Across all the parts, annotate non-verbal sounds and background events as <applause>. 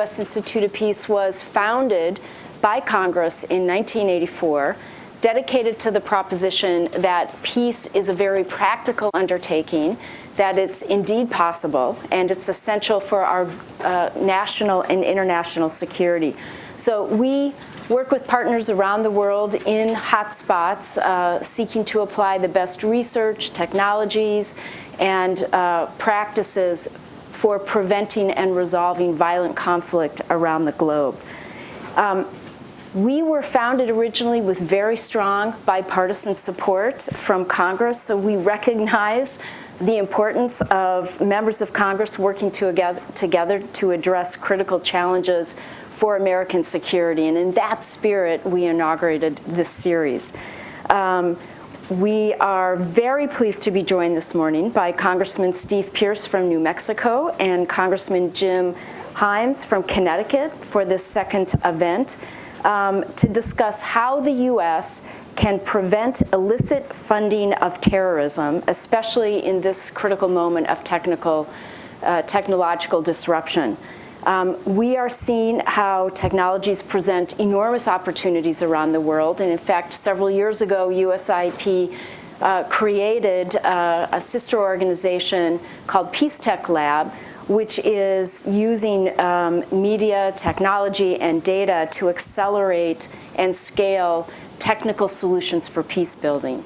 U.S. Institute of Peace was founded by Congress in 1984 dedicated to the proposition that peace is a very practical undertaking, that it's indeed possible, and it's essential for our uh, national and international security. So we work with partners around the world in hotspots, uh, seeking to apply the best research, technologies, and uh, practices for preventing and resolving violent conflict around the globe. Um, we were founded originally with very strong bipartisan support from Congress, so we recognize the importance of members of Congress working together, to address critical challenges for American security. And in that spirit, we inaugurated this series. Um, we are very pleased to be joined this morning by Congressman Steve Pearce from New Mexico and Congressman Jim Himes from Connecticut for this second event um, to discuss how the U.S. can prevent illicit funding of terrorism, especially in this critical moment of technical, uh, technological disruption. Um, we are seeing how technologies present enormous opportunities around the world. And in fact, several years ago, USIP uh, created uh, a sister organization called Peace Tech Lab, which is using um, media, technology, and data to accelerate and scale technical solutions for peace building.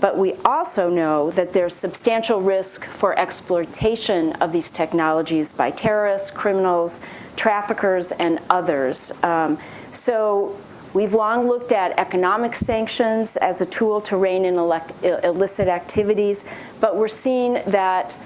But we also know that there's substantial risk for exploitation of these technologies by terrorists, criminals, traffickers, and others. Um, so we've long looked at economic sanctions as a tool to rein in illicit activities, but we're seeing that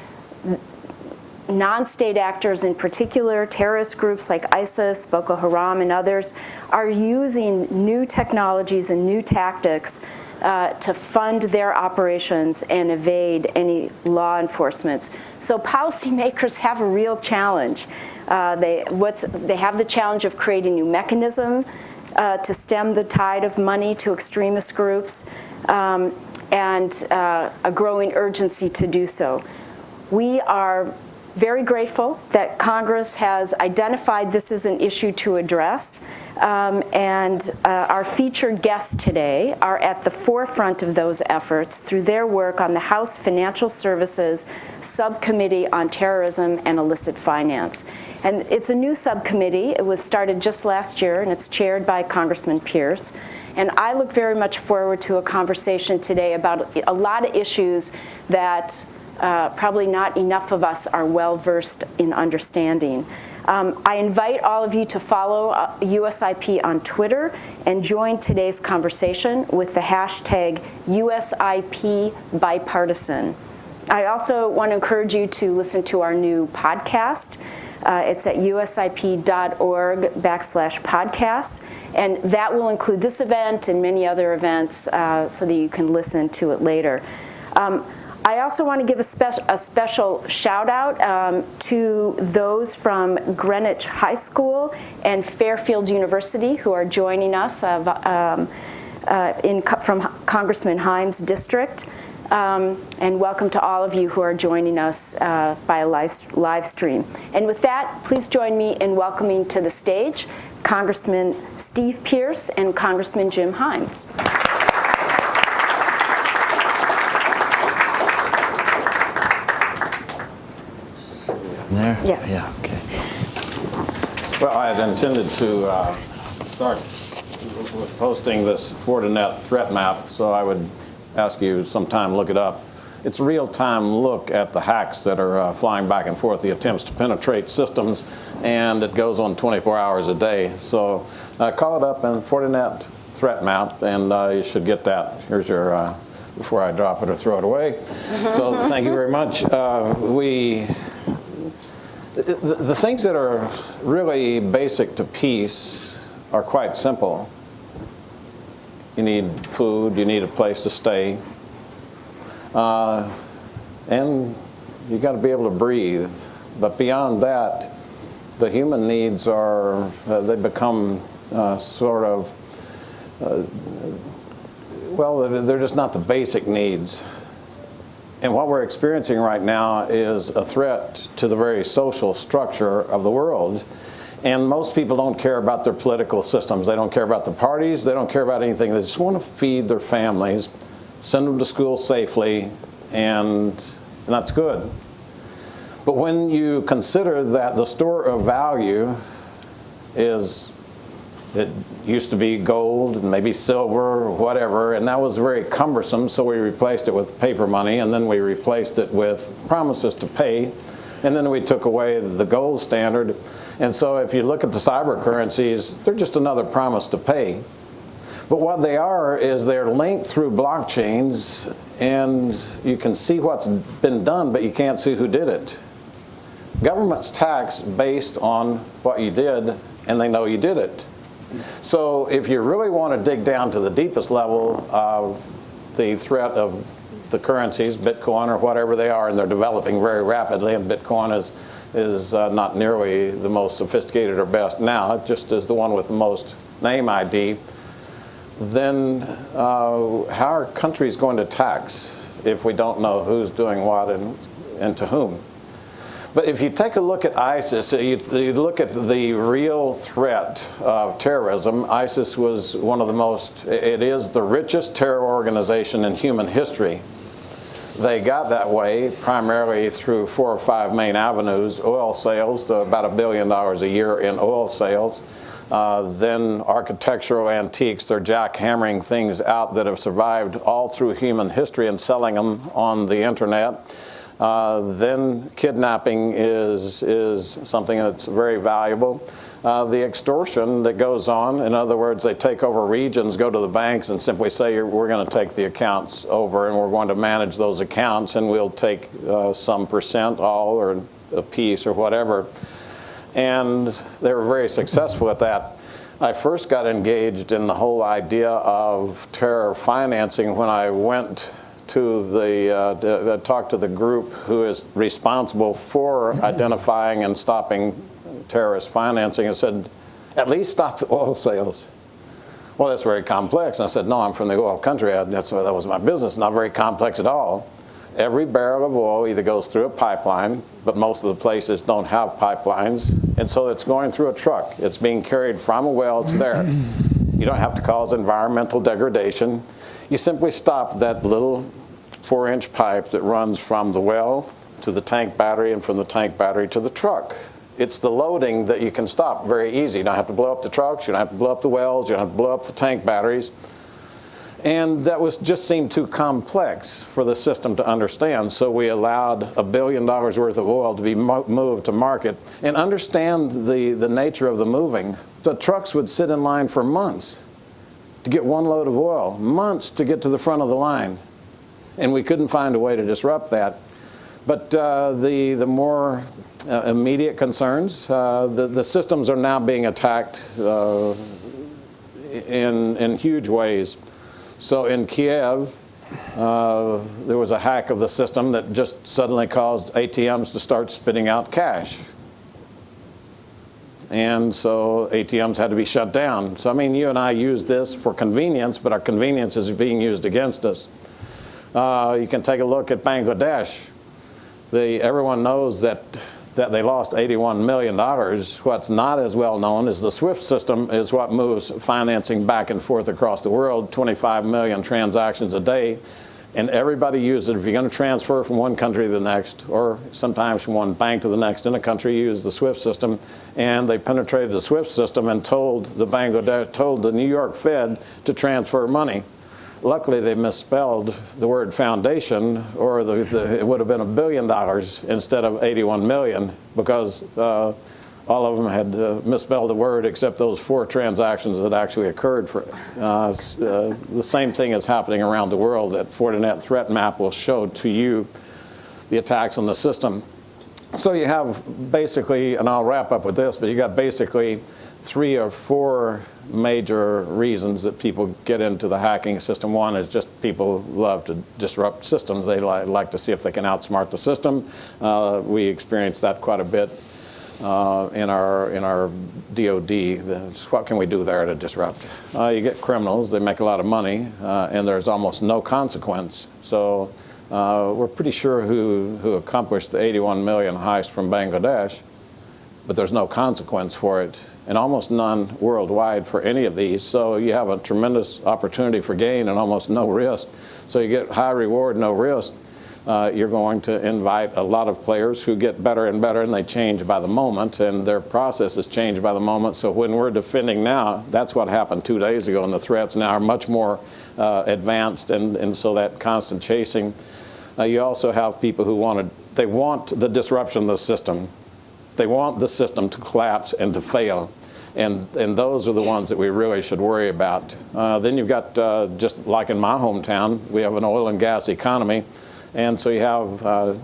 non-state actors in particular, terrorist groups like ISIS, Boko Haram, and others, are using new technologies and new tactics uh, to fund their operations and evade any law enforcement. So policymakers have a real challenge. Uh, they, they have the challenge of creating new mechanism uh, to stem the tide of money to extremist groups um, and uh, a growing urgency to do so. We are very grateful that Congress has identified this as an issue to address. Um, and uh, our featured guests today are at the forefront of those efforts through their work on the House Financial Services Subcommittee on Terrorism and Illicit Finance. And it's a new subcommittee. It was started just last year, and it's chaired by Congressman Pearce. And I look very much forward to a conversation today about a lot of issues that uh, probably not enough of us are well versed in understanding. Um, I invite all of you to follow uh, USIP on Twitter and join today's conversation with the hashtag USIP bipartisan. I also want to encourage you to listen to our new podcast. Uh, it's at usip.org backslash podcasts, and that will include this event and many other events uh, so that you can listen to it later. Um, I also want to give a, spe a special shout out um, to those from Greenwich High School and Fairfield University who are joining us uh, um, uh, in, from Congressman Himes' district. Um, and welcome to all of you who are joining us uh, by live, live stream. And with that, please join me in welcoming to the stage Congressman Steve Pearce and Congressman Jim Himes. There? Yeah. Yeah, okay. Well, I had intended to uh, start with posting this Fortinet threat map, so I would ask you sometime look it up. It's a real-time look at the hacks that are uh, flying back and forth, the attempts to penetrate systems, and it goes on 24 hours a day. So uh, call it up and Fortinet threat map, and uh, you should get that. Here's your, uh, before I drop it or throw it away. so thank you very much. Uh, we the, the things that are really basic to peace are quite simple. You need food, you need a place to stay, uh, and you got to be able to breathe. But beyond that, the human needs are, uh, they become uh, sort of, uh, well, they're just not the basic needs. And what we're experiencing right now is a threat to the very social structure of the world. And most people don't care about their political systems. They don't care about the parties. They don't care about anything. They just want to feed their families, send them to school safely, and, and that's good. But when you consider that the store of value is, it used to be gold and maybe silver or whatever, and that was very cumbersome, so we replaced it with paper money, and then we replaced it with promises to pay, and then we took away the gold standard. And so if you look at the cyber currencies, they're just another promise to pay. But what they are is they're linked through blockchains, and you can see what's been done, but you can't see who did it. Governments tax based on what you did, and they know you did it. So if you really want to dig down to the deepest level of the threat of the currencies, Bitcoin or whatever they are, and they're developing very rapidly, and Bitcoin is, is uh, not nearly the most sophisticated or best now, it just is the one with the most name ID, then uh, how are countries going to tax if we don't know who's doing what and, and to whom? But if you take a look at ISIS, you, you, look at the real threat of terrorism, ISIS was one of the most, it is the richest terror organization in human history. They got that way primarily through four or five main avenues, oil sales to about a billion dollars a year in oil sales, uh, then architectural antiques, they're jackhammering things out that have survived all through human history and selling them on the internet. Uh, then kidnapping is, is something that's very valuable. Uh, the extortion that goes on, in other words, they take over regions, go to the banks and simply say, we're going to take the accounts over and we're going to manage those accounts and we'll take uh, some percent, all or a piece or whatever. And they were very successful at that. I first got engaged in the whole idea of terror financing when I went to the, uh, to, uh, talk to the group who is responsible for <laughs> identifying and stopping terrorist financing and said, at least stop the oil sales. Well, that's very complex. And I said, no, I'm from the oil country. I, that's, that was my business. Not very complex at all. Every barrel of oil either goes through a pipeline, but most of the places don't have pipelines. And so it's going through a truck. It's being carried from a well to there. You don't have to cause environmental degradation. You simply stop that little four inch pipe that runs from the well to the tank battery and from the tank battery to the truck. It's the loading that you can stop very easy. You don't have to blow up the trucks, you don't have to blow up the wells, you don't have to blow up the tank batteries. And that was just seemed too complex for the system to understand. So we allowed a billion dollars worth of oil to be mo moved to market and understand the, the nature of the moving. The trucks would sit in line for months to get one load of oil, months to get to the front of the line. And we couldn't find a way to disrupt that. But uh, the, the more uh, immediate concerns, uh, the, the systems are now being attacked uh, in, in huge ways. So in Kiev, uh, there was a hack of the system that just suddenly caused ATMs to start spitting out cash. And so ATMs had to be shut down. So I mean, you and I use this for convenience, but our convenience is being used against us. Uh, you can take a look at Bangladesh. The, everyone knows that that they lost $81 million. What's not as well known is the SWIFT system is what moves financing back and forth across the world, 25 million transactions a day. And everybody uses it. If you're going to transfer from one country to the next, or sometimes from one bank to the next in a country, you use the SWIFT system. And they penetrated the SWIFT system and told the Bangladesh, told the New York Fed to transfer money. Luckily, they misspelled the word foundation, or the, the, it would have been a billion dollars instead of 81 million, because uh, all of them had uh, misspelled the word except those four transactions that actually occurred. For, uh, uh, the same thing is happening around the world. That Fortinet threat map will show to you the attacks on the system. So you have basically, and I'll wrap up with this, but you got basically three or four major reasons that people get into the hacking system. One is just people love to disrupt systems. They li like to see if they can outsmart the system. Uh, we experience that quite a bit uh, in our in our DoD. what can we do there to disrupt? Uh, you get criminals. They make a lot of money, uh, and there's almost no consequence. So uh, we're pretty sure who who accomplished the 81 million heist from Bangladesh but there's no consequence for it, and almost none worldwide for any of these. So you have a tremendous opportunity for gain and almost no risk. So you get high reward, no risk. Uh, you're going to invite a lot of players who get better and better, and they change by the moment, and their processes change by the moment. So when we're defending now, that's what happened two days ago, and the threats now are much more uh, advanced, and, and so that constant chasing. Uh, you also have people who want to, they want the disruption of the system. They want the system to collapse and to fail. And, and those are the ones that we really should worry about. Uh, then you've got, uh, just like in my hometown, we have an oil and gas economy. And so you have uh,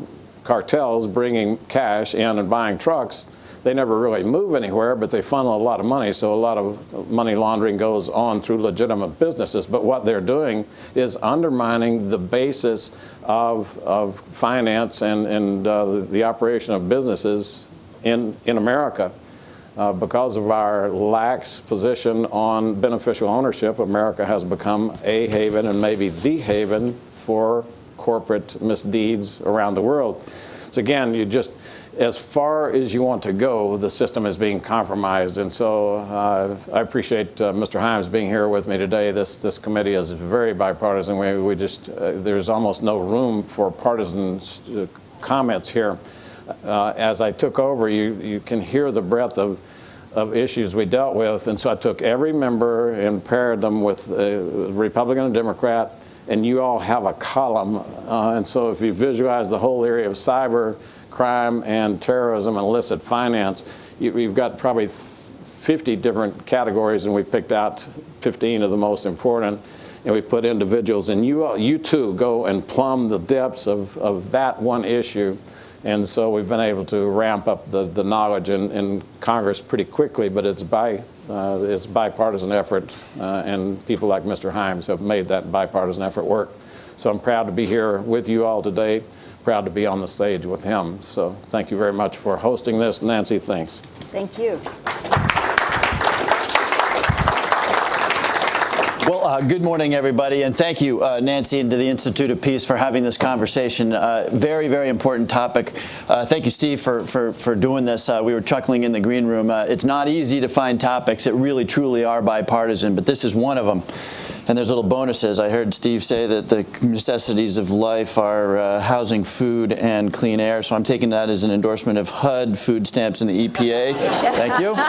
cartels bringing cash in and buying trucks. They never really move anywhere, but they funnel a lot of money. So a lot of money laundering goes on through legitimate businesses. But what they're doing is undermining the basis of, of finance and, and uh, the operation of businesses in, in America. Uh, because of our lax position on beneficial ownership, America has become a haven and maybe the haven for corporate misdeeds around the world. So again, you just, as far as you want to go, the system is being compromised. And so uh, I appreciate uh, Mr. Himes being here with me today. This, this committee is very bipartisan. We, we just, uh, there's almost no room for partisan uh, comments here. Uh, as I took over, you, you can hear the breadth of, of issues we dealt with. And so I took every member and paired them with a Republican and Democrat, and you all have a column. Uh, and so if you visualize the whole area of cyber crime and terrorism and illicit finance, you, you've got probably 50 different categories, and we picked out 15 of the most important and we put individuals, and you, you too go and plumb the depths of, of that one issue and so we've been able to ramp up the, the knowledge in, in Congress pretty quickly, but it's by uh, it's bipartisan effort, uh, and people like Mr. Himes have made that bipartisan effort work. So I'm proud to be here with you all today, proud to be on the stage with him. So thank you very much for hosting this. Nancy, thanks. Thank you. Well, uh, good morning, everybody, and thank you, uh, Nancy, and to the Institute of Peace for having this conversation. Uh, very, very important topic. Uh, thank you, Steve, for for for doing this. Uh, we were chuckling in the green room. Uh, it's not easy to find topics that really, truly are bipartisan, but this is one of them. And there's little bonuses. I heard Steve say that the necessities of life are uh, housing, food, and clean air. So I'm taking that as an endorsement of HUD, food stamps, and the EPA. Thank you. <laughs>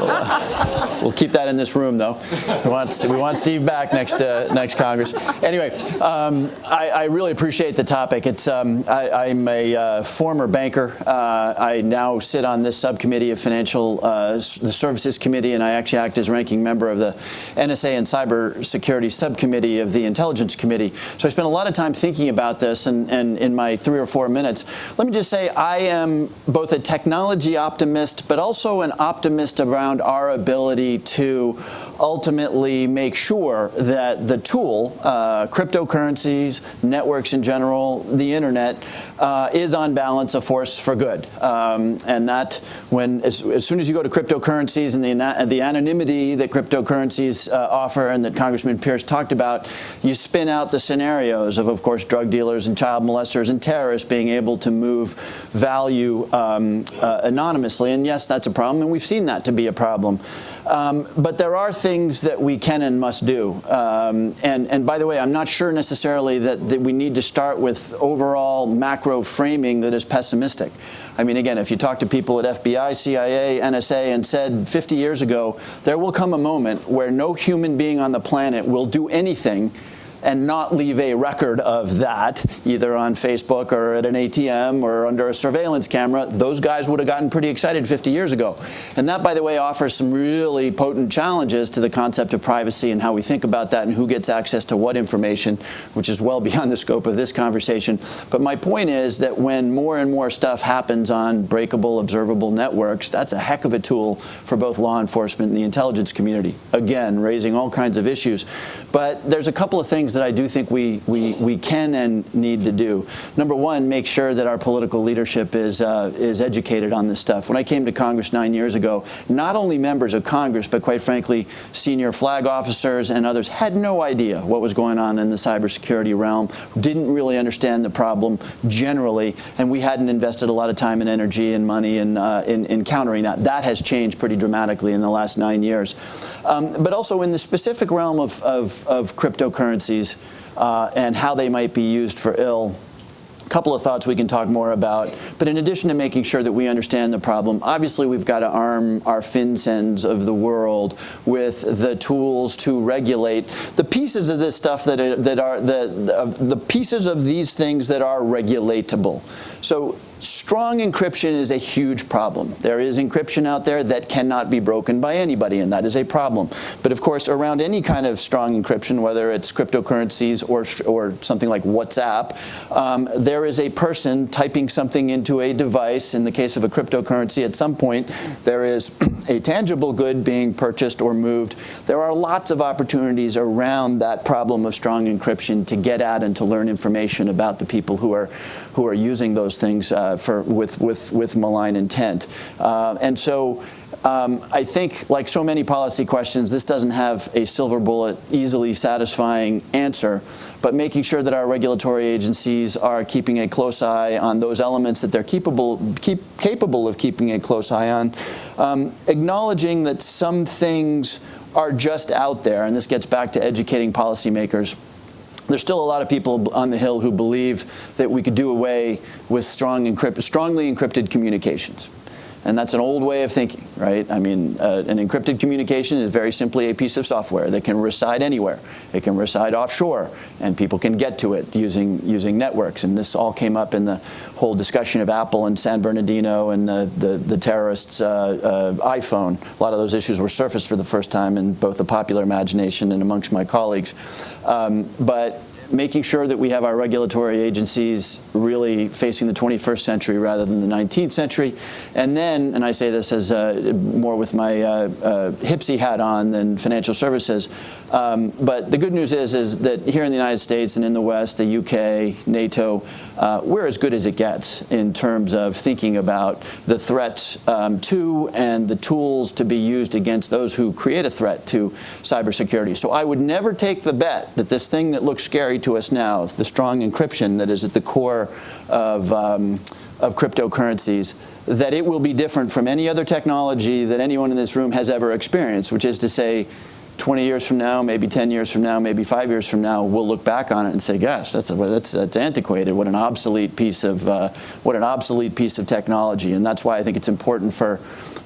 We'll, we'll, keep that in this room, though. We want, we want Steve back next uh, next Congress. Anyway, um, I, I, really appreciate the topic. It's um, I, am a uh, former banker. Uh, I now sit on this subcommittee of Financial uh, the Services Committee, and I actually act as ranking member of the NSA and Cyber Security Subcommittee of the Intelligence Committee. So I spent a lot of time thinking about this, and, and in my three or four minutes, let me just say I am both a technology optimist, but also an optimist around our ability to ultimately make sure that the tool, uh, cryptocurrencies, networks in general, the internet, uh, is on balance a force for good. Um, and that when, as, as, soon as you go to cryptocurrencies and the, the anonymity that cryptocurrencies uh, offer and that Congressman Pearce talked about, you spin out the scenarios of, of course, drug dealers and child molesters and terrorists being able to move value um, uh, anonymously. And yes, that's a problem, and we've seen that to be a problem. Um, but there are things that we can and must do. Um, and, and by the way, I'm not sure necessarily that, that we need to start with overall macro framing that is pessimistic. I mean, again, if you talk to people at FBI, CIA, NSA, and said 50 years ago, there will come a moment where no human being on the planet will do anything and not leave a record of that, either on Facebook or at an ATM or under a surveillance camera, those guys would have gotten pretty excited 50 years ago. And that, by the way, offers some really potent challenges to the concept of privacy and how we think about that and who gets access to what information, which is well <laughs> beyond the scope of this conversation. But my point is that when more and more stuff happens on breakable, observable networks, that's a heck of a tool for both law enforcement and the intelligence community. Again, raising all kinds of issues. But there's a couple of things things that I do think we, we, we can and need to do. Number one, make sure that our political leadership is, uh, is educated on this stuff. When I came to Congress nine years ago, not only members of Congress, but quite frankly, senior flag officers and others had no idea what was going on in the cybersecurity realm, didn't really understand the problem generally, and we hadn't invested a lot of time and energy and money in, uh, in, in countering that. That has changed pretty dramatically in the last nine years. Um, but also in the specific realm of, of, of cryptocurrencies uh, and how they might be used for ill, A couple of thoughts we can talk more about. But in addition to making sure that we understand the problem, obviously we've got to arm our FinCENs of the world with the tools to regulate the pieces of this stuff that are, that are the, the pieces of these things that are regulatable. So strong encryption is a huge problem. There is encryption out there that cannot be broken by anybody, and that is a problem. But of course, around any kind of strong encryption, whether it's cryptocurrencies or, or something like WhatsApp, um, there is a person typing something into a device. In the case of a cryptocurrency, at some point, there is <clears throat> a tangible good being purchased or moved. There are lots of opportunities around that problem of strong encryption to get at and to learn information about the people who are, who are using those things uh, for, with, with, with malign intent. Uh, and so um, I think, like so many policy questions, this doesn't have a silver bullet, easily satisfying answer, but making sure that our regulatory agencies are keeping a close eye on those elements that they're capable, keep, capable of keeping a close eye on, um, acknowledging that some things are just out there, and this gets back to educating policymakers there's still a lot of people on the Hill who believe that we could do away with strong encrypt strongly encrypted communications. And that's an old way of thinking, right? I mean, uh, an encrypted communication is very simply a piece of software that can reside anywhere. It can reside offshore, and people can get to it using, using networks. And this all came up in the whole discussion of Apple and San Bernardino and the, the, the terrorists' uh, uh, iPhone. A lot of those issues were surfaced for the first time in both the popular imagination and amongst my colleagues. Um, but making sure that we have our regulatory agencies really facing the 21st century rather than the 19th century. And then, and I say this as uh, more with my uh, uh, HPSCI hat on than financial services, um, but the good news is, is that here in the United States and in the West, the UK, NATO, uh, we're as good as it gets in terms of thinking about the threats um, to and the tools to be used against those who create a threat to cybersecurity. So I would never take the bet that this thing that looks scary to us now, the strong encryption that is at the core of, um, of cryptocurrencies, that it will be different from any other technology that anyone in this room has ever experienced, which is to say 20 years from now, maybe 10 years from now, maybe five years from now, we'll look back on it and say, gosh, that's, a, that's, that's antiquated. What an obsolete piece of, uh, what an obsolete piece of technology. And that's why I think it's important for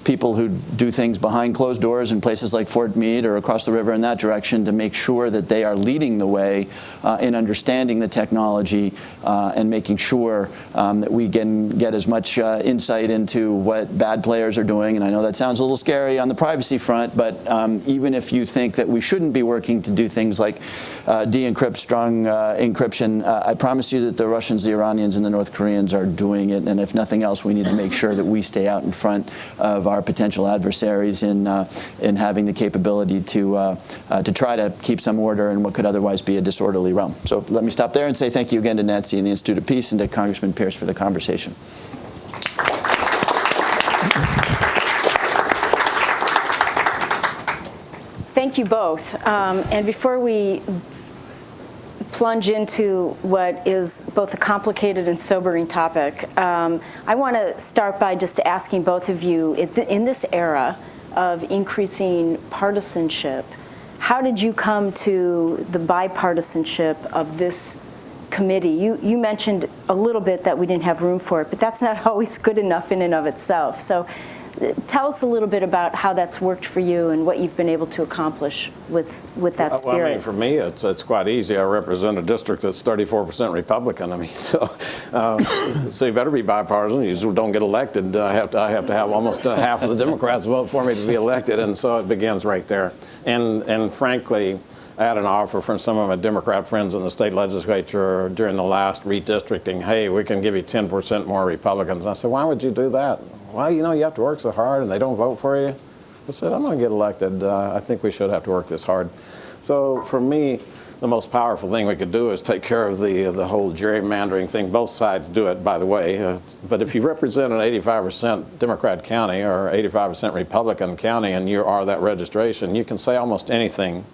people who do things behind closed doors in places like Fort Meade or across the river in that direction to make sure that they are leading the way uh, in understanding the technology uh, and making sure um, that we can get as much uh, insight into what bad players are doing. And I know that sounds a little scary on the privacy front, but um, even if you think that we shouldn't be working to do things like uh, de-encrypt strong uh, encryption, uh, I promise you that the Russians, the Iranians, and the North Koreans are doing it. And if nothing else, we need to make sure that we stay out in front of our our potential adversaries in, uh, in having the capability to, uh, uh, to try to keep some order in what could otherwise be a disorderly realm. So let me stop there and say thank you again to Nancy and the Institute of Peace and to Congressman Pearce for the conversation. Thank you both. Um, and before we plunge into what is both a complicated and sobering topic. Um, I want to start by just asking both of you, in this era of increasing partisanship, how did you come to the bipartisanship of this committee? You, you mentioned a little bit that we didn't have room for it, but that's not <laughs> always good enough in and of itself. So tell us a little bit about how that's worked for you and what you've been able to accomplish with, with that spirit. Well, I mean, for me, it's, it's quite easy. I represent a district that's 34% Republican. I mean, <laughs> so, um, so you better be bipartisan. You just don't get elected. I have to, I have to have almost half of the Democrats vote for me to be elected, and so it begins right there. And, and frankly, I had an offer from some of my Democrat friends in the state legislature during the last redistricting, hey, we can give you 10% more Republicans. And I said, why would you do that? Well, you know, you have to work so hard and they don't vote for you. I said, I'm going to get elected. Uh, I think we should have to work this hard. So for me, the most powerful thing we could do is take care of the the whole gerrymandering thing. Both sides do it, by the way. Uh, but if you represent an 85% Democrat county or 85% Republican county, and you are that registration, you can say almost anything.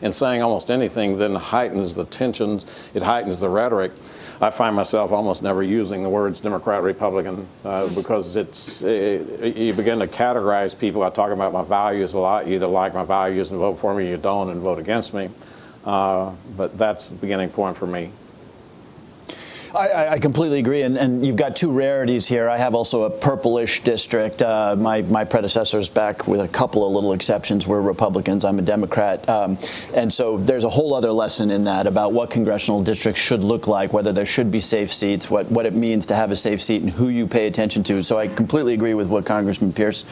And saying almost anything then heightens the tensions. It heightens the rhetoric. I find myself almost never using the words Democrat, Republican, uh, because it's it, you begin to categorize people. I talk about my values a lot. You either like my values and vote for me, you don't, and vote against me. Uh, but that's the beginning point for me. I, I, completely agree, and, and, you've got two rarities here. I have also a purplish district. Uh, my, my predecessors, back with a couple of little exceptions, were Republicans. I'm a Democrat. Um, and so there's a whole other lesson in that about what congressional districts should look like, whether there should be safe seats, what, what it means to have a safe seat, and who you pay attention to. So I completely agree with what Congressman Pearce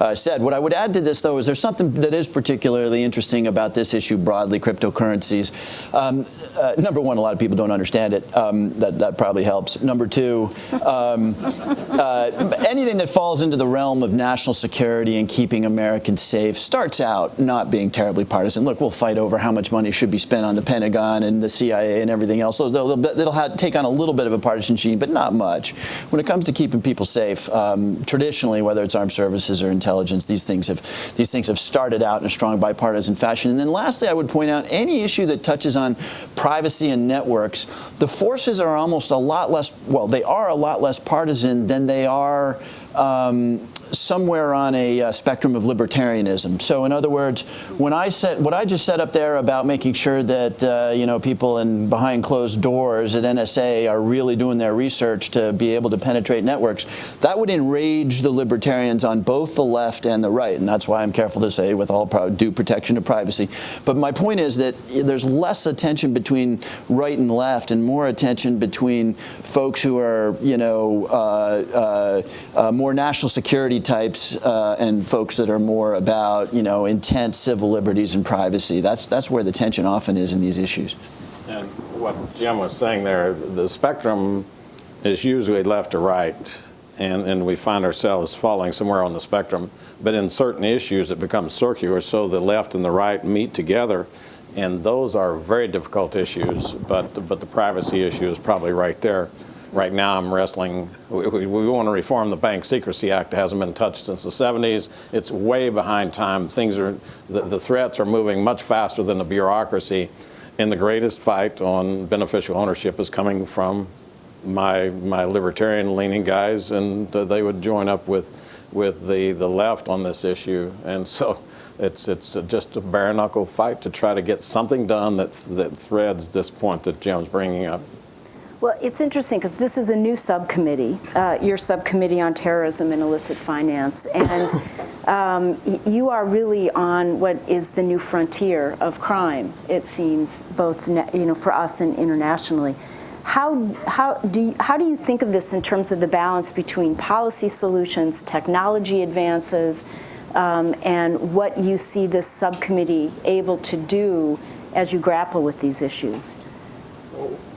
uh, said. What I would add to this, though, is there's something that is particularly interesting about this issue broadly, cryptocurrencies. Um, uh, number one, a lot of people don't understand it. Um, that, that probably helps. Number two, um, uh, anything that falls into the realm of national security and keeping Americans safe starts out not being terribly partisan. Look, we'll fight over how much money should be spent on the Pentagon and the CIA and everything else. So they'll, they'll have, take on a little bit of a partisan sheen, but not much. When it comes to keeping people safe, um, traditionally, whether it's armed services or intelligence, these things have these things have started out in a strong bipartisan fashion. And then lastly, I would point out any issue that touches on privacy and networks, the forces are almost almost a lot less, well, they are a lot less partisan than they are um, somewhere on a uh, spectrum of libertarianism. So in other words, when I said what I just said up there about making sure that uh, you know people in behind closed doors at NSA are really doing their research to be able to penetrate networks, that would enrage the libertarians on both the left and the right, and that's why I'm careful to say with all due protection of privacy. But my point is that there's less attention between right and left, and more attention between folks who are you know uh, uh, uh more national security types uh, and folks that are more about, you know, intense civil liberties and privacy. That's, that's where the tension often is in these issues. And what Jim was saying there, the spectrum is usually left to right. And, and we find ourselves falling somewhere on the spectrum. But in certain issues, it becomes circular, so the left and the right meet together. And those are very difficult issues, but, but the privacy issue is probably right there. Right now, I'm wrestling. We, we, we, want to reform the Bank Secrecy Act. It hasn't been touched since the 70s. It's way behind time. Things are, the, the threats are moving much faster than the bureaucracy. And the greatest fight on beneficial ownership is coming from my my libertarian-leaning guys, and they would join up with with the the left on this issue. And so it's it's just a bare knuckle fight to try to get something done that that threads this point that Jim's bringing up. Well, it's interesting because this is a new subcommittee, uh, your subcommittee on terrorism and illicit finance, and <laughs> um, you are really on what is the new frontier of crime. It seems both you know for us and internationally. How how do you, how do you think of this in terms of the balance between policy solutions, technology advances, um, and what you see this subcommittee able to do as you grapple with these issues?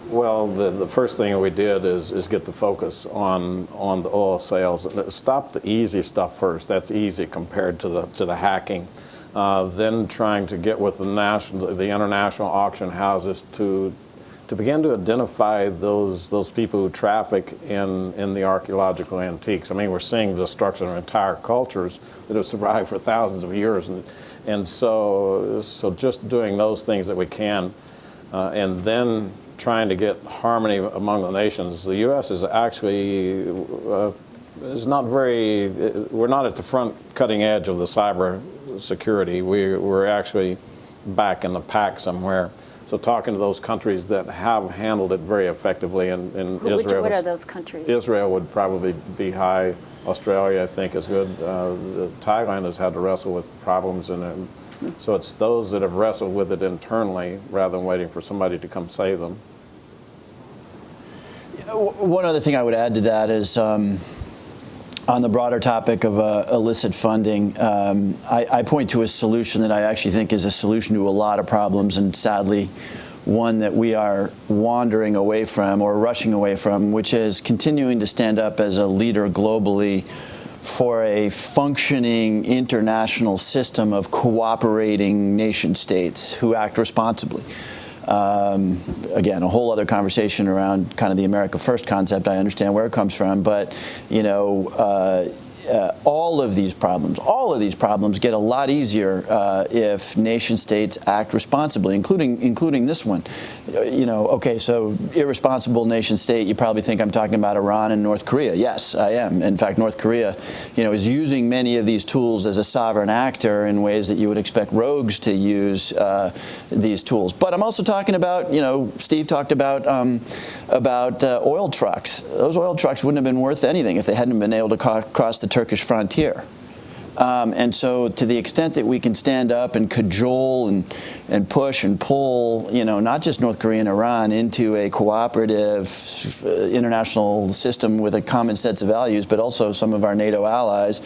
Well, the, the first thing we did is, is get the focus on, on the oil sales. Stop the easy stuff first. That's easy compared to the, to the hacking. Uh, then trying to get with the, national, the international auction houses to, to begin to identify those, those people who traffic in, in the archaeological antiques. I mean, we're seeing the destruction of entire cultures that have survived for thousands of years. And, and so, so just doing those things that we can, uh, and then trying to get harmony among the nations. The U.S. is actually uh, is not very. We're not at the front cutting edge of the cyber security. We, we're actually back in the pack somewhere. So talking to those countries that have handled it very effectively, in, and Which, Israel. What are those countries? Israel would probably be high. Australia, I think, is good. Uh, Thailand has had to wrestle with problems in so it's those that have wrestled with it internally rather than waiting for somebody to come save them. One other thing I would add to that is um, on the broader topic of uh, illicit funding, um, I, I, point to a solution that I actually think is a solution to a lot of problems and sadly one that we are wandering away from or rushing away from, which is continuing to stand up as a leader globally for a functioning international system of cooperating nation states who act responsibly. Um, again, a whole other conversation around kind of the America First concept. I understand where it comes from, but you know. Uh, uh, all of these problems, all of these problems get a lot easier uh, if nation states act responsibly, including including this one. You know, okay, so irresponsible nation state. You probably think I'm talking about Iran and North Korea. Yes, I am. In fact, North Korea, you know, is using many of these tools as a sovereign actor in ways that you would expect rogues to use uh, these tools. But I'm also talking about, you know, Steve talked about um, about uh, oil trucks. Those oil trucks wouldn't have been worth anything if they hadn't been able to cross the Turkish frontier. Um, and so to the extent that we can stand up and cajole and, and push and pull, you know, not just North Korea and Iran into a cooperative uh, international system with a common sets of values, but also some of our NATO allies,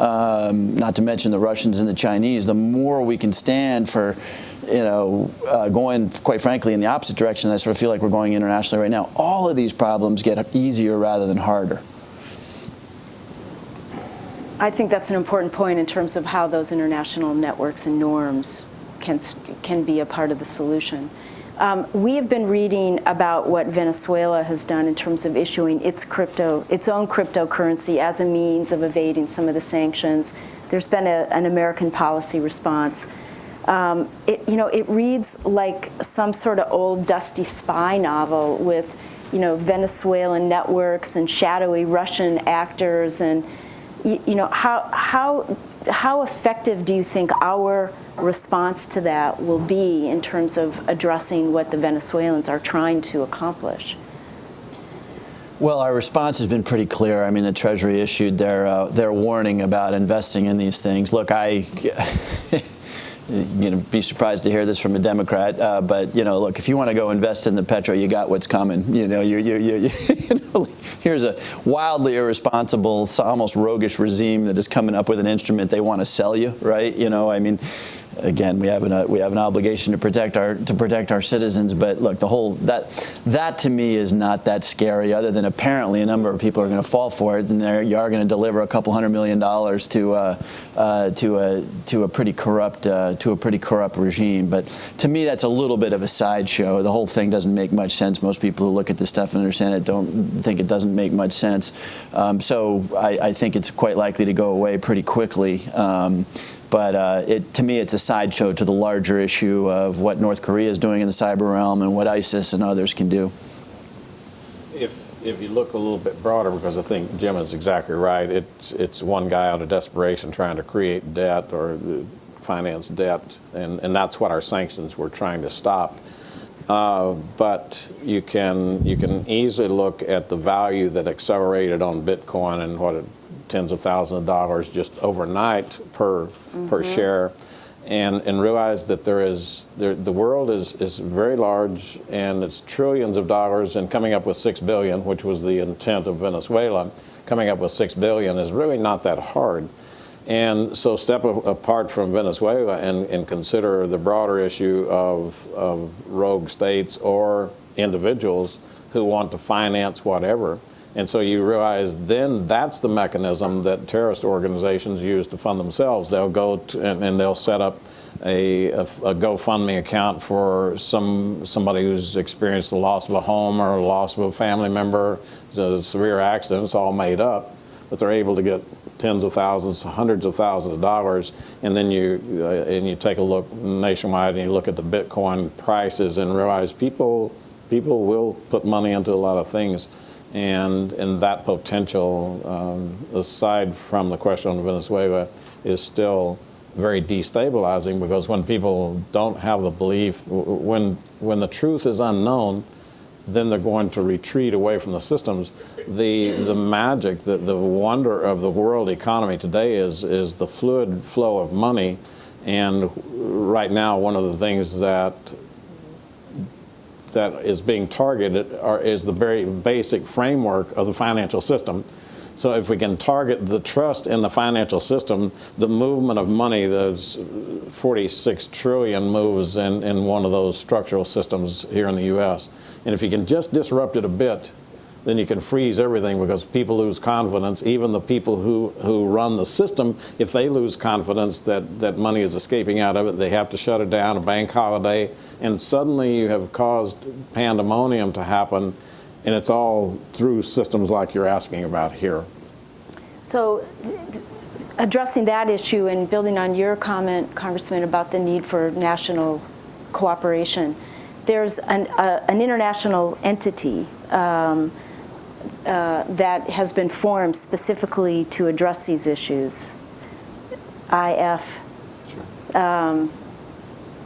um, not to mention the Russians and the Chinese, the more we can stand for you know, uh, going, quite frankly, in the opposite direction, I sort of feel like we're going internationally right now. All of these problems get easier rather than harder. I think that's an important point in terms of how those international networks and norms can, can be a part of the solution. Um, we have been reading about what Venezuela has done in terms of issuing its crypto, its own cryptocurrency as a means of evading some of the sanctions. There's been a, an American policy response. Um, it, you know, it reads like some sort of old dusty spy novel with, you know, Venezuelan networks and shadowy Russian actors and you, you know, how, how, how effective do you think our response to that will be in terms of addressing what the Venezuelans are trying to accomplish? Well, our response has been pretty clear. I mean, the Treasury issued their uh, their warning about investing in these things. Look, I <laughs> you know, be surprised to hear this from a Democrat. Uh, but you know, look, if you want to go invest in the petro, you got what's coming. You know, you you you, <laughs> you know, here's a wildly irresponsible, almost roguish regime that is coming up with an instrument they want to sell you, right? You know, I mean again, we have an uh, we have an obligation to protect our to protect our citizens. But look, the whole that that to me is not that scary. Other than apparently a number of people are going to fall for it, and you are going to deliver a couple hundred million dollars to uh, uh, to a to a pretty corrupt uh, to a pretty corrupt regime. But to me, that's a little bit of a sideshow. The whole thing doesn't make much sense. Most people who look at this stuff and understand it don't think it doesn't make much sense. Um, so I, I, think it's quite likely to go away pretty quickly. Um, but uh, it, to me, it's a sideshow to the larger issue of what North Korea is doing in the cyber realm and what ISIS and others can do. If, if you look a little bit broader, because I think Jim is exactly right, it's, it's one guy out of desperation trying to create debt or finance debt, and, and that's what our sanctions were trying to stop. Uh, but you can you can easily look at the value that accelerated on Bitcoin and what it tens of thousands of dollars just overnight per mm -hmm. per mm-hmm. share, and and realize that there is there, the world is is very large and it's trillions of dollars and coming up with six billion, which was the intent of Venezuela, coming up with six billion is really not that hard. And so step apart from Venezuela and, and consider the broader issue of, of rogue states or individuals who want to finance whatever. And so you realize then that's the mechanism that terrorist organizations use to fund themselves. They'll go and, and, they'll set up a, a, a, GoFundMe account for some somebody who's experienced the loss of a home or loss of a family member, a severe accident. It's all made up, but they're able to get tens of thousands, hundreds of thousands of dollars, and then you uh, and you take a look nationwide and you look at the Bitcoin prices and realize people people will put money into a lot of things and, and that potential, um, aside from the question on Venezuela, is still very destabilizing because when people don't have the belief, when, when the truth is unknown, then they're going to retreat away from the systems. The, the magic, the, the wonder of the world economy today is, is the fluid flow of money. And right now, one of the things that that is being targeted are, is the very basic framework of the financial system. So if we can target the trust in the financial system, the movement of money, those 46 trillion moves in, in one of those structural systems here in the U.S. And if you can just disrupt it a bit, then you can freeze everything because people lose confidence. Even the people who, who run the system, if they lose confidence that, that money is escaping out of it, they have to shut it down, a bank holiday, and suddenly you have caused pandemonium to happen, and it's all through systems like you're asking about here. So addressing that issue and building on your comment, Congressman, about the need for national cooperation, there's an, uh, an international entity um, uh, that has been formed specifically to address these issues. IF, um,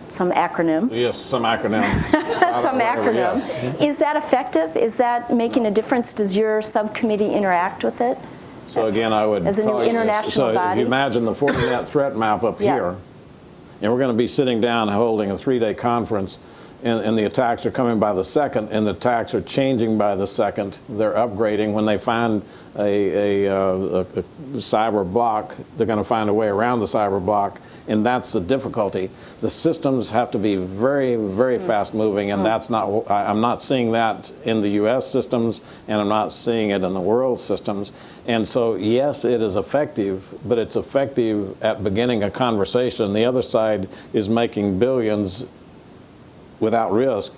some acronym. Yes, some acronym. <laughs> Some acronym. yes. Is that effective? Is that making a difference? Does your subcommittee interact with it? So again, I would As a new call you international So if you imagine the Fortinet threat map up Yeah. here, and we're going to be sitting down holding a three-day conference, and, and the attacks are coming by the second, and the attacks are changing by the second. They're upgrading. When they find a, a, uh, a, a cyber block, they're going to find a way around the cyber block, and that's the difficulty. The systems have to be very, very fast-moving, and that's not. I- I'm not seeing that in the U.S. systems, and I'm not seeing it in the world systems. And so, yes, it is effective, but it's effective at beginning a conversation. The other side is making billions without risk.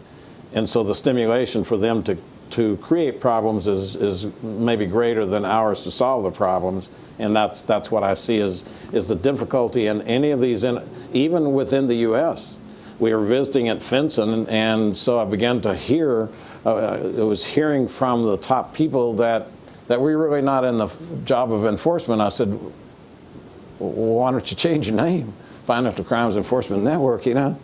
And so the stimulation for them to, to create problems is, is maybe greater than ours to solve the problems. And that's, that's what I see is, is the difficulty in any of these, in, even within the U.S. We were visiting at FinCEN, and so I began to hear, uh, I was hearing from the top people that, that we're really not in the job of enforcement. I said, why don't you change your name? Financial Crimes Enforcement Network, you know?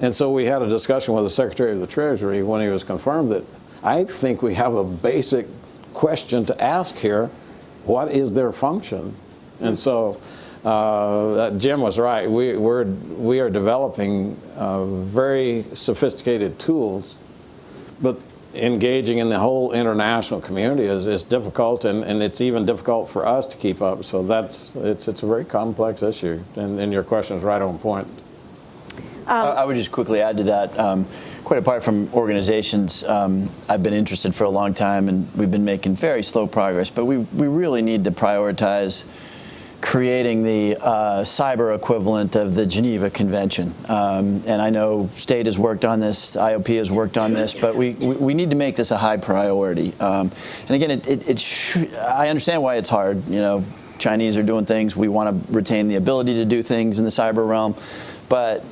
And so we had a discussion with the Secretary of the Treasury when he was confirmed that I think we have a basic question to ask here. What is their function? And so uh, Jim was right. We, we're, we are developing uh, very sophisticated tools, but engaging in the whole international community is, is difficult, and, and it's even difficult for us to keep up. So that's, it's, it's a very complex issue, and, and your question is right on point. I I would just quickly add to that. Um, quite apart from organizations, um, I've been interested for a long time, and we've been making very slow progress. But we we really need to prioritize creating the uh, cyber equivalent of the Geneva Convention. Um, and I know state has worked on this, IOP has worked on this, but we, we, we need to make this a high priority. Um, and again, it, it, it I understand why it's hard. You know, Chinese are doing things. We want to retain the ability to do things in the cyber realm. But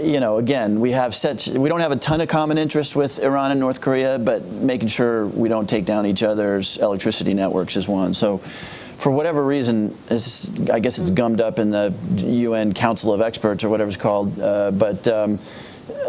you know, again, we have such we don't have a ton of common interest with Iran and North Korea, but making sure we don't take down each other's electricity networks is one. So, for whatever reason, I guess it's gummed up in the UN Council of Experts or whatever it's called. Uh, but um,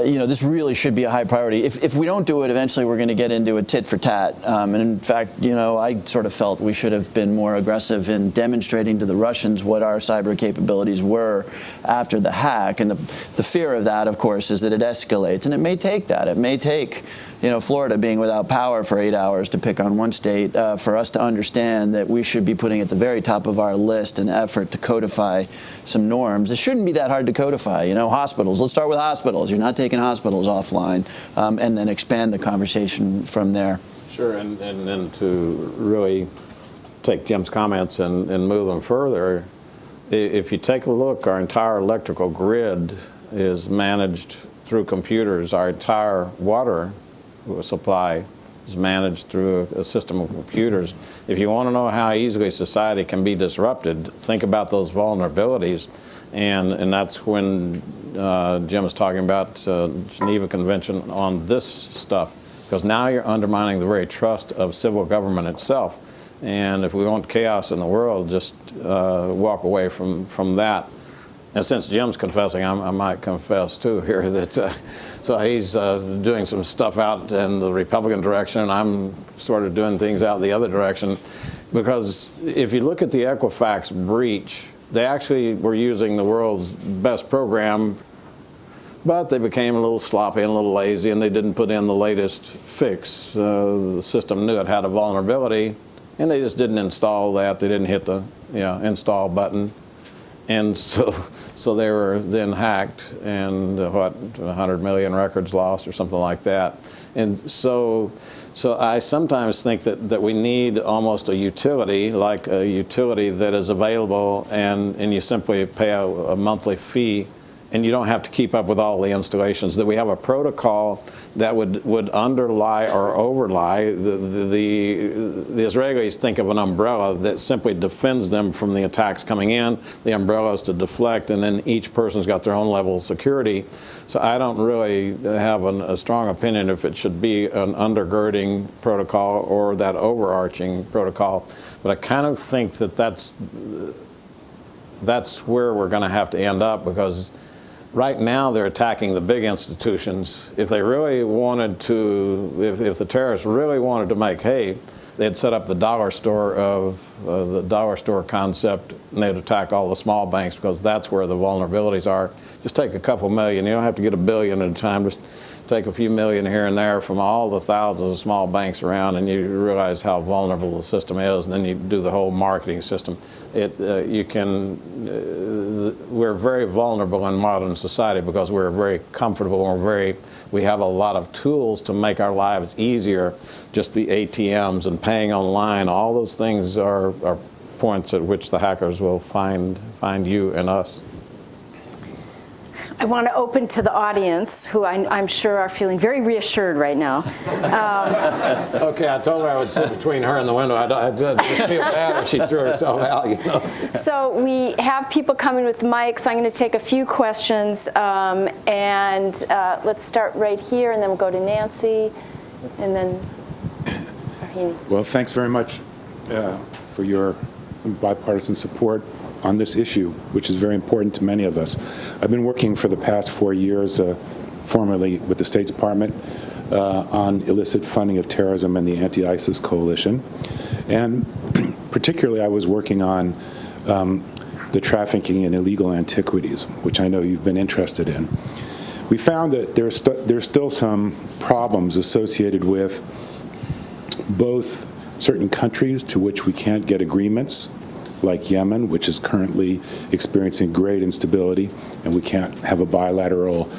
you know, this really should be a high priority. If, if we don't do it, eventually we're going to get into a tit for tat. Um, and in fact, you know, I sort of felt we should have been more aggressive in demonstrating to the Russians what our cyber capabilities were after the hack. And the, the fear of that, of course, is that it escalates. And it may take that. It may take, you know, Florida being without power for eight hours to pick on one state uh, for us to understand that we should be putting at the very top of our list an effort to codify some norms. It shouldn't be that hard to codify. You know, hospitals. Let's start with hospitals. You're not taking hospitals offline, um, and then expand the conversation from there. Sure, and, and then to really take Jim's comments and, and move them further, if you take a look, our entire electrical grid is managed through computers. Our entire water supply is managed through a, system of computers. If you want to know how easily society can be disrupted, think about those vulnerabilities. And, and that's when uh, Jim is talking about uh, Geneva Convention on this stuff because now you're undermining the very trust of civil government itself. And if we want chaos in the world, just uh, walk away from, from that. And since Jim's confessing, I'm, I might confess too <laughs> here that uh, so he's uh, doing some stuff out in the Republican direction, and I'm sort of doing things out the other direction. Because if you look at the Equifax breach, they actually were using the world's best program but they became a little sloppy and a little lazy, and they didn't put in the latest fix. Uh, the system knew it had a vulnerability, and they just didn't install that. They didn't hit the yeah, install button. And <laughs> so, so they were then hacked and uh, what, 100 million records lost or something like that. And so, so I sometimes think that, that we need almost a utility, like a utility that is available and, and you simply pay a, a monthly fee and you don't have to keep up with all the installations, that we have a protocol that would, would underlie or overlie. The, the, the, Israelis think of an umbrella that simply defends them from the attacks coming in. The umbrella is to deflect, and then each person's got their own level of security. So I don't really have an, a strong opinion if it should be an undergirding protocol or that overarching protocol. But I kind of think that that's, that's where we're going to have to end up because right now they're attacking the big institutions. If they really wanted to, if, if the terrorists really wanted to make hay, they'd set up the dollar store of uh, the dollar store concept and they'd attack all the small banks because that's where the vulnerabilities are. Just take a couple million. You don't have to get a billion at a time. Just take a few million here and there from all the thousands of small banks around and you realize how vulnerable the system is and then you do the whole marketing system. It, uh, you can, uh, we're very vulnerable in modern society because we're very comfortable and we're very, we have a lot of tools to make our lives easier. Just the ATMs and paying online, all those things are, are points at which the hackers will find, find you and us. I want to open to the audience, who I, am sure are feeling very reassured right now. Um, okay, I told her I would sit between her and the window. I'd, I'd just feel bad if she threw herself out, you know. So we have people coming with mics. I'm going to take a few questions, um, and uh, let's start right here, and then we'll go to Nancy, and then Rahini. Well, thanks very much uh, for your bipartisan support on this issue, which is very important to many of us. I've been working for the past four years, uh, formerly with the State Department, uh, on illicit funding of terrorism and the anti-ISIS coalition. And <clears throat> particularly, I was working on um, the trafficking in illegal antiquities, which I know you've been interested in. We found that there's, st there's still some problems associated with both certain countries to which we can't get agreements like Yemen, which is currently experiencing great instability, and we can't have a bilateral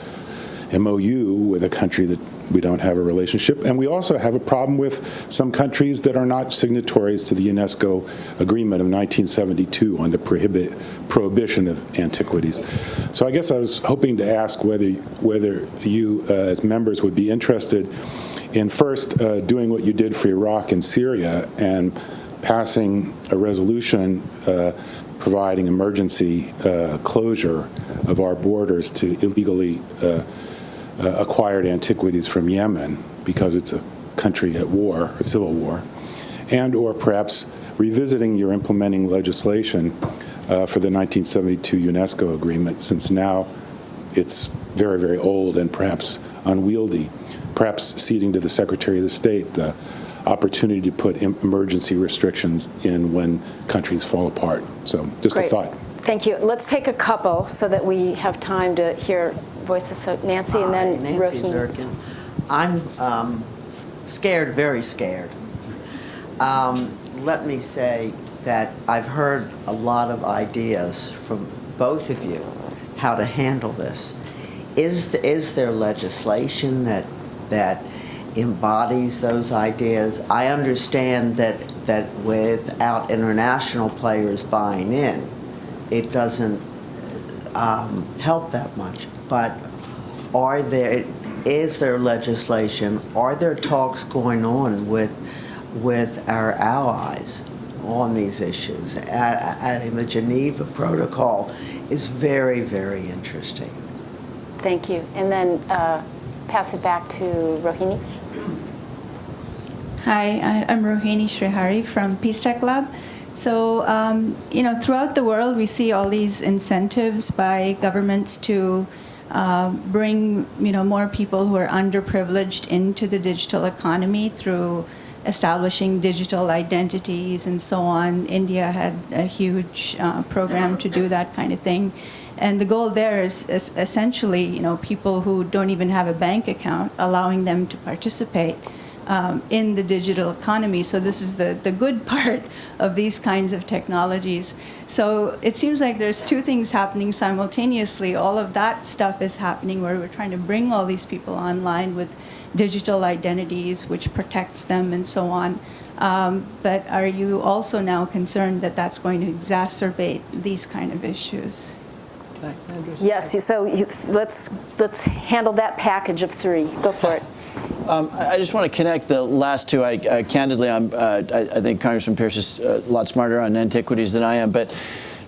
MOU with a country that we don't have a relationship. And we also have a problem with some countries that are not signatories to the UNESCO agreement of 1972 on the prohibit, prohibition of antiquities. So I guess I was hoping to ask whether, whether you uh, as members would be interested in first uh, doing what you did for Iraq and Syria and passing a resolution uh, providing emergency uh, closure of our borders to illegally uh, uh, acquired antiquities from Yemen because it's a country at war, a civil war, and or perhaps revisiting your implementing legislation uh, for the 1972 UNESCO agreement since now it's very, very old and perhaps unwieldy, perhaps ceding to the Secretary of the State the opportunity to put emergency restrictions in when countries fall apart. So just Great. a thought. Thank you. Let's take a couple so that we have time to hear voices. So Nancy and then Hi, Nancy Rohini. Zirkin. I'm um, scared, very scared. Um, let me say that I've heard a lot of ideas from both of you how to handle this. Is, the, is there legislation that, that embodies those ideas. I understand that, that without international players buying in, it doesn't um, help that much. But are there, is there legislation, are there talks going on with, with our allies on these issues? Adding the Geneva Protocol is very, very interesting. Thank you. And then uh, pass it back to Rohini. Hi, I'm Rohini Srihari from Peace Tech Lab. So, um, you know, throughout the world, we see all these incentives by governments to uh, bring, you know, more people who are underprivileged into the digital economy through establishing digital identities and so on. India had a huge uh, program to do that kind of thing. And the goal there is, is essentially, you know, people who don't even have a bank account, allowing them to participate um, in the digital economy. So this is the, the good <laughs> part of these kinds of technologies. So it seems like there's two things happening simultaneously. All of that stuff is happening where we're trying to bring all these people online with digital identities, which protects them and so on. Um, but are you also now concerned that that's going to exacerbate these kind of issues? Yes, so you- let's, let's handle that package of three. Go for it. Um, I just want to connect the last two. I, I candidly, I'm, uh, I, I think Congressman Pearce is a lot smarter on antiquities than I am, but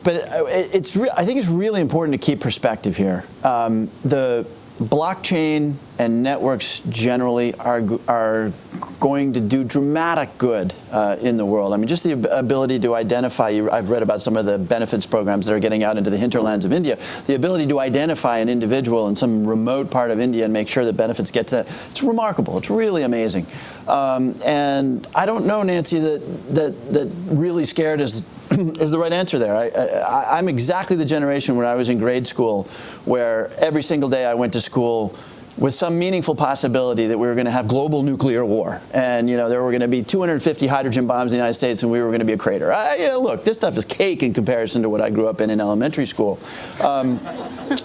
but uh, it- it's I think it's really important to keep perspective here. Um, the blockchain and networks generally are are going to do dramatic good uh, in the world. I mean, just the ab- ability to identify. I've read about some of the benefits programs that are getting out into the hinterlands of India. The ability to identify an individual in some remote part of India and make sure that benefits get to that. It's remarkable. It's really amazing. Um, and I don't know, Nancy, that that that really scared is is the right answer there. I, I'm exactly the generation when I was in grade school where every single day I went to school with some meaningful possibility that we were going to have global nuclear war. And, you know, there were going to be 250 hydrogen bombs in the United States and we were going to be a crater. I, yeah, look, this stuff is cake in comparison to what I grew up in in elementary school, um,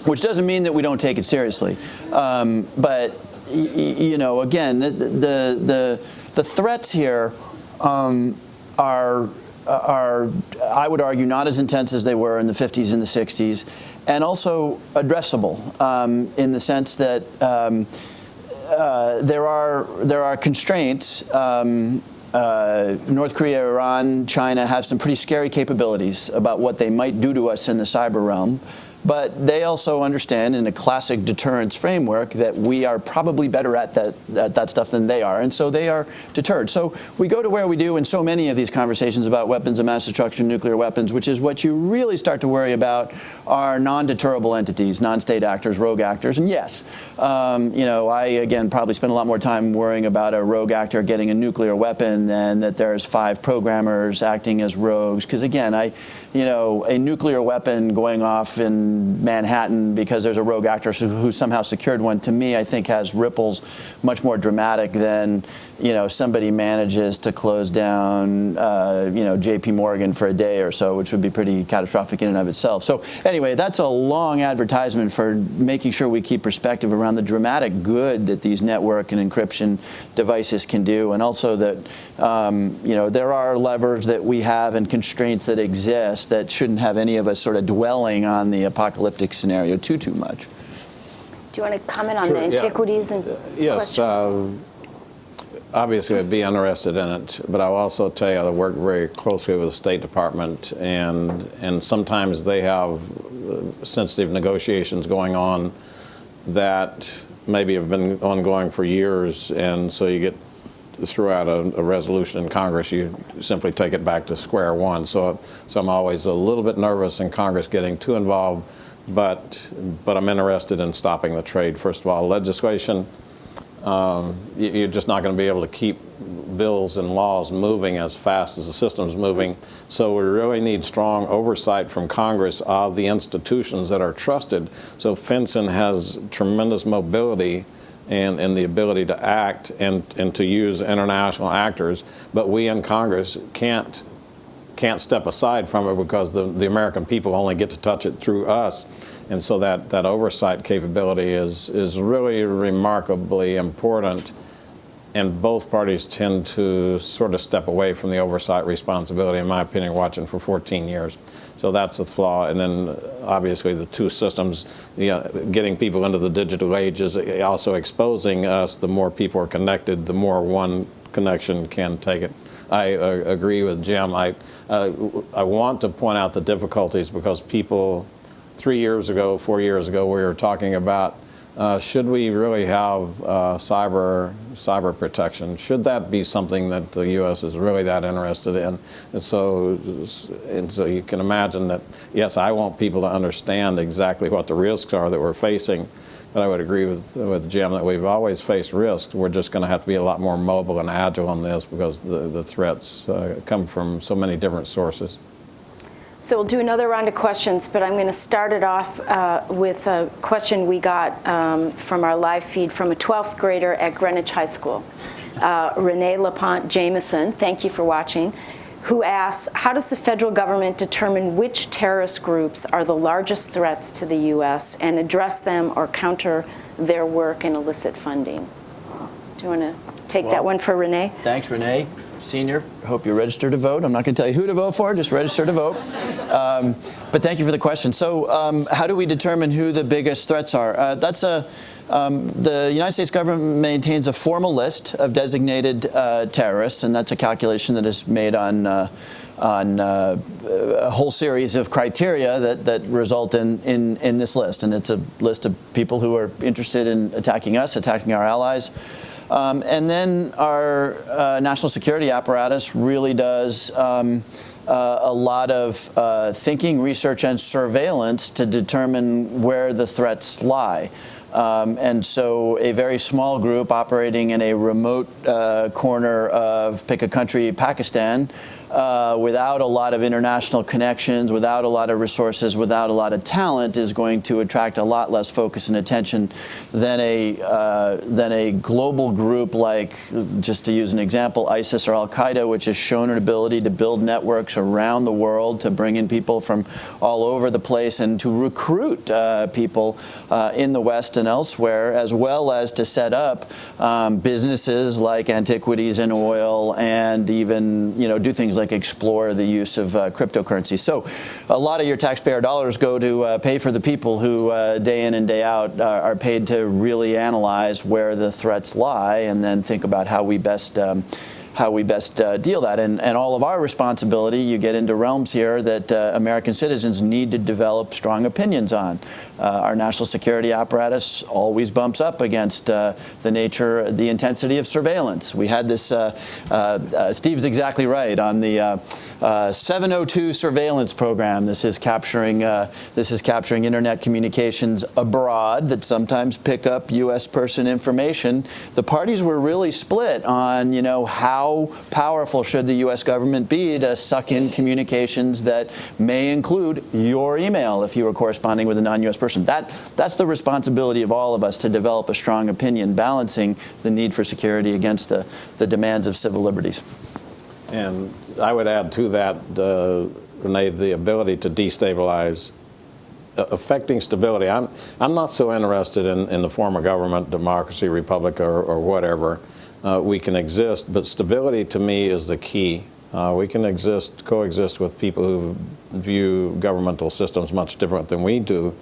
which doesn't mean that we don't take it seriously. Um, but, you know, again, the, the, the, the threats here um, are are, I would argue, not as intense as they were in the 50s and the 60s, and also addressable um, in the sense that um, uh, there are there are constraints. Um, uh, North Korea, Iran, China have some pretty scary capabilities about what they might do to us in the cyber realm. But they also understand in a classic deterrence framework that we are probably better at that, at that stuff than they are. And so they are deterred. So we go to where we do in so many of these conversations about weapons of mass destruction, nuclear weapons, which is what you really start to worry about are non-deterrable entities, non-state actors, rogue actors. And yes, um, you know, I, again, probably spend a lot more time worrying about a rogue actor getting a nuclear weapon than that there's five programmers acting as rogues. Because again, I, you know, a nuclear weapon going off in Manhattan because there's a rogue actor who who somehow secured one, to me, I think has ripples much more dramatic than, you know, somebody manages to close down, uh, you know, J.P. Morgan for a day or so, which would be pretty catastrophic in and of itself. So anyway, that's a long advertisement for making sure we keep perspective around the dramatic good that these network and encryption devices can do, and also that, um, you know, there are levers that we have and constraints that exist that shouldn't have any of us sort of dwelling on the apocalyptic scenario too, too much. Do you want to comment on Sure, the yeah. antiquities and Yes, uh, obviously I'd be interested in it, but I'll also tell you I work very closely with the State Department, and and sometimes they have uh, sensitive negotiations going on that maybe have been ongoing for years, and so you get throughout a, a resolution in Congress, you simply take it back to square one. So, so I'm always a little bit nervous in Congress getting too involved, but but I'm interested in stopping the trade. First of all, legislation um, you- you're just not going to be able to keep bills and laws moving as fast as the system's moving. So we really need strong oversight from Congress of the institutions that are trusted. So FinCEN has tremendous mobility and, and the ability to act and, and to use international actors, but we in Congress can't can't step aside from it because the, the American people only get to touch it through us. And so that, that oversight capability is, is really remarkably important. And both parties tend to sort of step away from the oversight responsibility, in my opinion, watching for 14 years. So that's a flaw. And then obviously the two systems, you know, getting people into the digital age is also exposing us. The more people are connected, the more one connection can take it. I uh, agree with Jim. I, uh, I want to point out the difficulties because people, three years ago, four years ago, we were talking about uh, should we really have uh, cyber cyber protection? Should that be something that the U.S. is really that interested in? And so, and so you can imagine that. Yes, I want people to understand exactly what the risks are that we're facing. But I would agree with, with Jim that we've always faced risks. We're just going to have to be a lot more mobile and agile on this because the, the threats uh, come from so many different sources. So we'll do another round of questions, but I'm going to start it off uh, with a question we got um, from our live feed from a 12th grader at Greenwich High School. uh, Renee LaPont Jameson, thank you for watching, who asks, how does the federal government determine which terrorist groups are the largest threats to the U.S. and address them or counter their work and illicit funding? Do you want to take that one for Renee? Thanks, Renee. Senior, hope you're registered to vote. I'm not going to tell you who to vote for, just register to vote. Um, but thank you for the question. So, um, how do we determine who the biggest threats are? Uh, that's a um, the United States government maintains a formal list of designated uh, terrorists, and that's a calculation that is made on uh, on uh, a whole series of criteria that, that result in, in, in this list. And it's a list of people who are interested in attacking us, attacking our allies. Um, and then our uh, national security apparatus really does um, uh, a lot of uh, thinking, research, and surveillance to determine where the threats lie. Um, and so a very small group operating in a remote uh, corner of, pick a country, Pakistan, uh, without a lot of international connections, without a lot of resources, without a lot of talent, is going to attract a lot less focus and attention than a uh, than a global group like, just to use an example, ISIS or Al Qaeda, which has shown an ability to build networks around the world to bring in people from all over the place and to recruit uh, people uh, in the West and elsewhere, as well as to set up um, businesses like antiquities and oil, and even you know do things like explore the use of uh, cryptocurrency. So a lot of your taxpayer dollars go to uh, pay for the people who uh, day in and day out uh, are paid to really analyze where the threats lie and then think about how we best um, how we best uh, deal that. And, and all of our responsibility, you get into realms here that uh, American citizens need to develop strong opinions on. Uh, our national security apparatus always bumps up against uh, the nature, the intensity of surveillance. We had this, uh, Steve's exactly right, on the Uh, 702 surveillance program. This is capturing, uh, this is capturing internet communications abroad that sometimes pick up U.S. person information. The parties were really split on, you know, how powerful should the U.S. government be to suck in communications that may include your email if you were corresponding with a non-U.S. person. That, that's the responsibility of all of us to develop a strong opinion balancing the need for security against the, the demands of civil liberties. And I would add to that, uh, Renee, the ability to destabilize uh, affecting stability. I'm, I'm not so interested in, in the form of government, democracy, republic, or, or whatever. Uh, we can exist, but stability to me is the key. Uh, we can exist, coexist with people who view governmental systems much different than we do.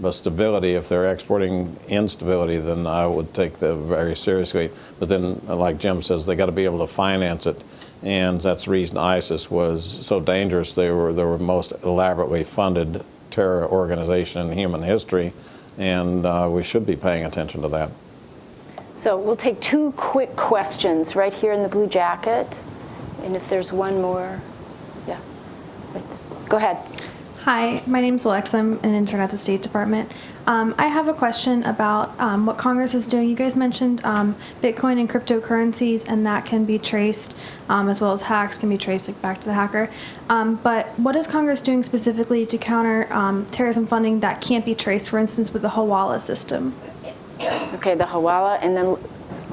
But stability, if they're exporting instability, then I would take that very seriously. But then, like Jim says, they got to be able to finance it. And that's the reason ISIS was so dangerous. They were the most elaborately funded terror organization in human history. And uh, we should be paying attention to that. So we'll take two quick questions right here in the blue jacket. And if there's one more, yeah. Go ahead. Hi, my name's Alexa. I'm an intern at the State Department. Um, I have a question about um, what Congress is doing. You guys mentioned um, Bitcoin and cryptocurrencies, and that can be traced, um, as well as hacks can be traced like, back to the hacker. Um, but what is Congress doing specifically to counter um, terrorism funding that can't be traced, for instance, with the Hawala system? Okay, the Hawala, and then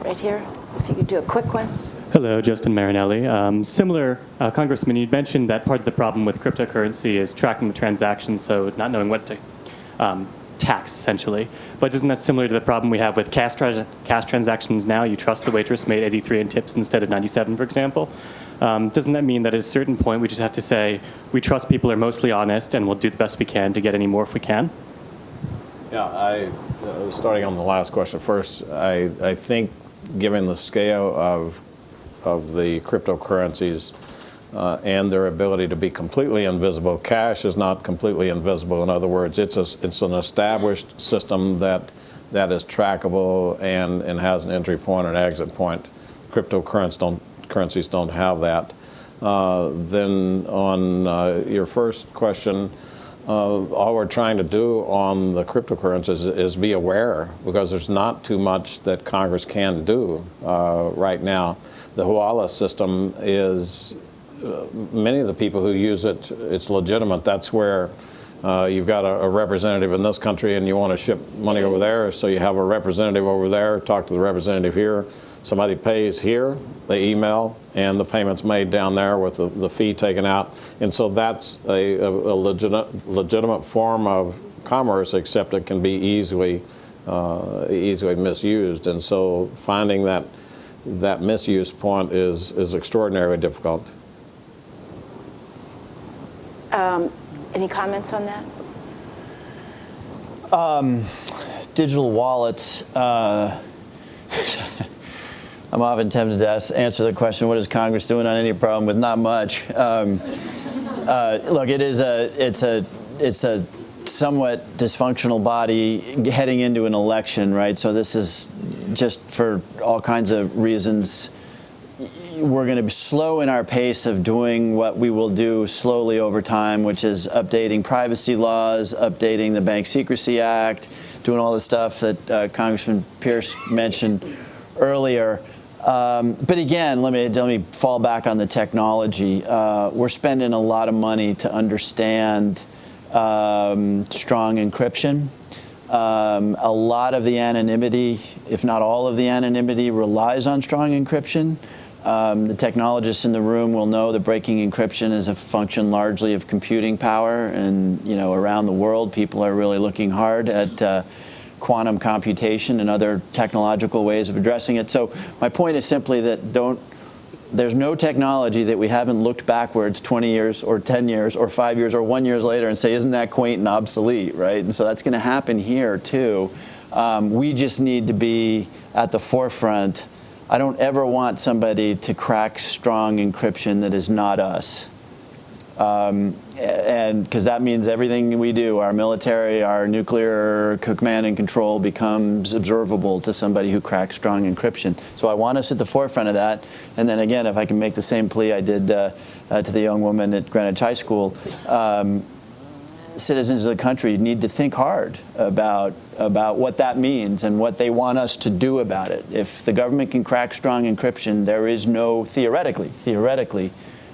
right here, if you could do a quick one. Hello, Justin Marinelli. Um, similar, uh, Congressman, you mentioned that part of the problem with cryptocurrency is tracking the transactions, so not knowing what to um, tax, essentially. But isn't that similar to the problem we have with cash, tra cash transactions now? You trust the waitress made 83 in tips instead of 97, for example. Um, doesn't that mean that at a certain point we just have to say, we trust people are mostly honest and we'll do the best we can to get any more if we can? Yeah, I, uh, starting on the last question first, I, I think given the scale of, of the cryptocurrencies uh, and their ability to be completely invisible, cash is not completely invisible. In other words, it's, a, it's an established system that, that is trackable and, and has an entry point and exit point. Cryptocurrencies don't, currencies don't have that. Uh, then on uh, your first question, uh, all we're trying to do on the cryptocurrencies is, is, be aware because there's not too much that Congress can do uh, right now. The Hawala system is, many of the people who use it, it's legitimate. That's where uh, you've got a, a, representative in this country and you want to ship money over there, so you have a representative over there, talk to the representative here. Somebody pays here, they email, and the payment's made down there with the, the fee taken out. And so that's a, a a legitimate, legitimate form of commerce, except it can be easily, uh, easily misused. And so finding that, that misuse point is, is extraordinarily difficult. Any comments on that? digital wallets, uh, <laughs> I'm often tempted to ask, answer the question, what is Congress doing on any problem with not much? Um, uh, look, it is a, it's a, it's a somewhat dysfunctional body heading into an election, right? So this is just for all kinds of reasons. We're going to be slow in our pace of doing what we will do slowly over time, which is updating privacy laws, updating the Bank Secrecy Act, doing all the stuff that uh, Congressman Pearce mentioned earlier. Um, but again, let me let me fall back on the technology. Uh, we're spending a lot of money to understand um, strong encryption. Um, a lot of the anonymity, if not all of the anonymity, relies on strong encryption. Um, the technologists in the room will know that breaking encryption is a function largely of computing power, and you know around the world, people are really looking hard at uh, quantum computation and other technological ways of addressing it. So my point is simply that don't. There's no technology that we haven't looked backwards 20 years or 10 years or five years or one years later and say, isn't that quaint and obsolete, right? And so that's going to happen here too. Um, we just need to be at the forefront I don't ever want somebody to crack strong encryption that is not us. Um, and because that means everything we do, our military, our nuclear command and control becomes observable to somebody who cracks strong encryption. So I want us at the forefront of that. And then again, if I can make the same plea I did uh, uh, to the young woman at Greenwich High School, um, citizens of the country need to think hard about about what that means and what they want us to do about it. If the government can crack strong encryption, there is no theoretically theoretically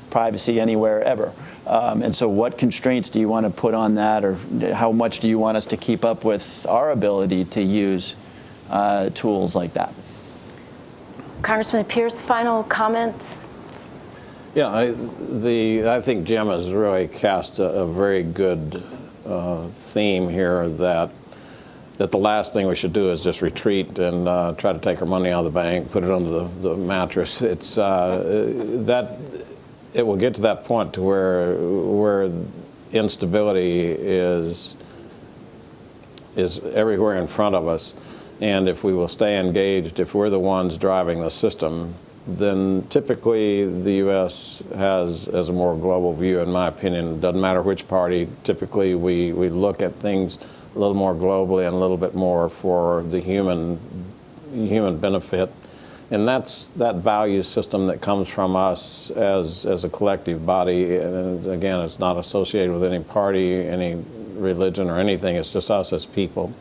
privacy anywhere ever. Um, and so, what constraints do you want to put on that, or how much do you want us to keep up with our ability to use uh, tools like that? Congressman Pearce, final comments? Yeah, I, the, I think Jim has really cast a, a very good uh, theme here that that the last thing we should do is just retreat and uh, try to take our money out of the bank, put it under the, the mattress. It's uh, that it will get to that point to where where instability is is everywhere in front of us, and if we will stay engaged, if we're the ones driving the system, then typically the U.S. has, as a more global view, in my opinion. Doesn't matter which party. Typically, we, we look at things a little more globally and a little bit more for the human human benefit. And that's that value system that comes from us as, as a collective body. And again, it's not associated with any party, any religion, or anything. It's just us as people.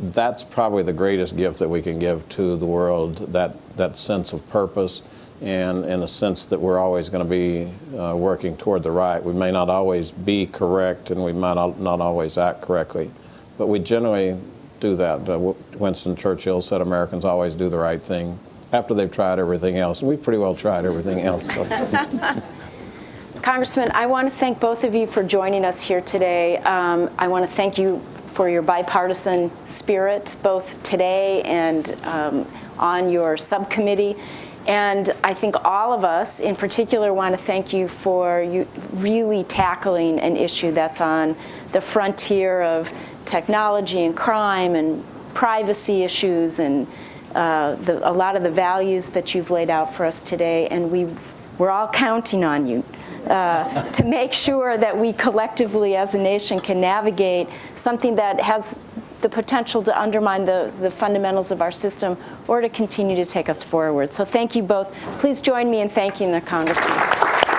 That's probably the greatest gift that we can give to the world, that, that sense of purpose and in a sense that we're always going to be uh, working toward the right. We may not always be correct and we might not, always act correctly, but we generally do that. Uh, Winston Churchill said Americans always do the right thing after they've tried everything else. We've pretty well tried everything else. So. <laughs> Congressman, I want to thank both of you for joining us here today. Um, I want to thank you for your bipartisan spirit, both today and um, on your subcommittee. And I think all of us, in particular, want to thank you for you really tackling an issue that's on the frontier of technology and crime and privacy issues and uh, the, a lot of the values that you've laid out for us today. And we, we're all counting on you uh, to make sure that we collectively as a nation can navigate something that has the potential to undermine the, the fundamentals of our system or to continue to take us forward. So thank you both. Please join me in thanking the Congressman.